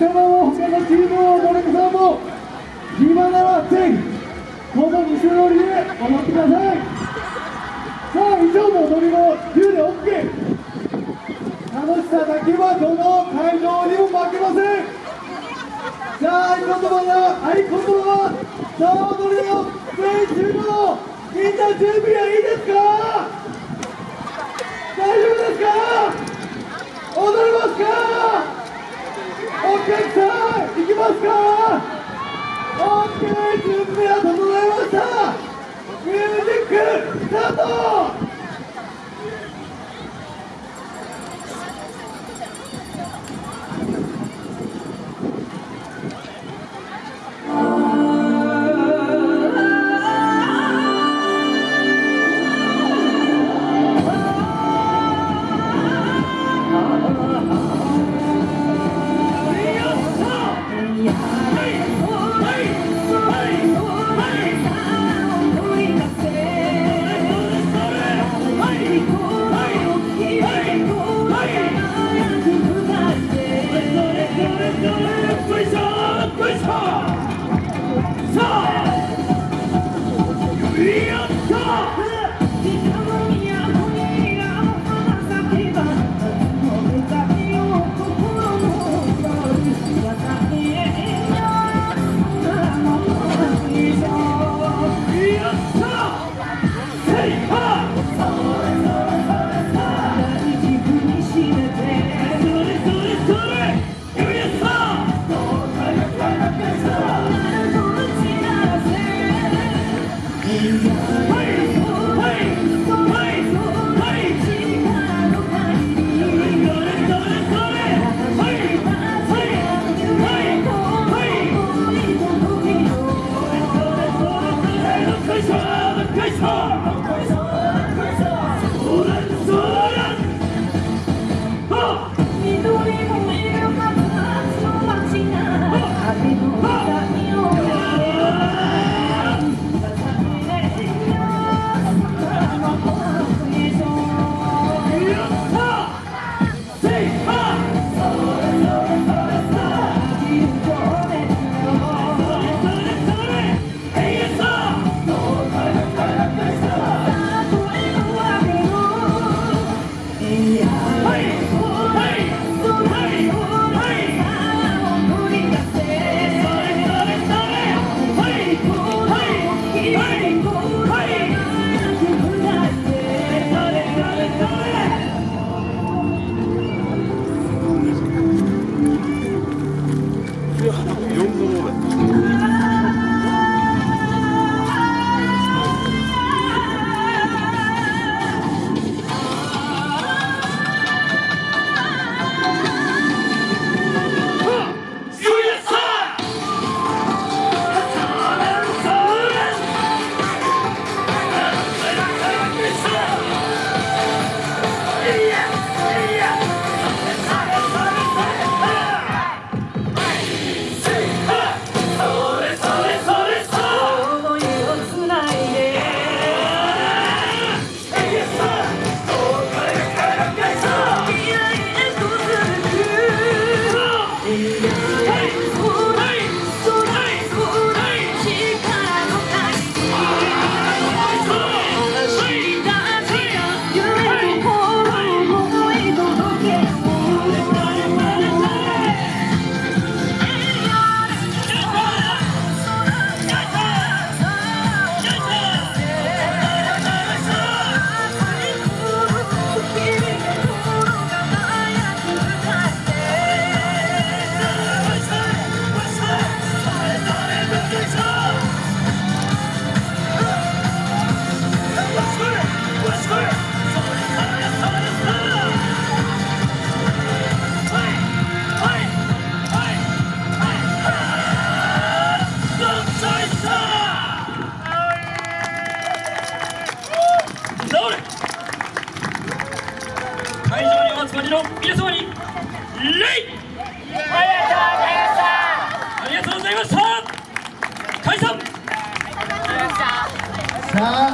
様も他のチームのお客さんも暇ならぜひこの西乗りで踊ってくださいさあ以上の踊りも自由で OK 楽しさだけはどの会場にも負けませんさあ合言葉だ合言葉はさあ踊りの全チームのみんな準備はいいですか大丈夫ですか踊りますかお客さん行きますか OK 準備は整いましたミュージックスタートの 자.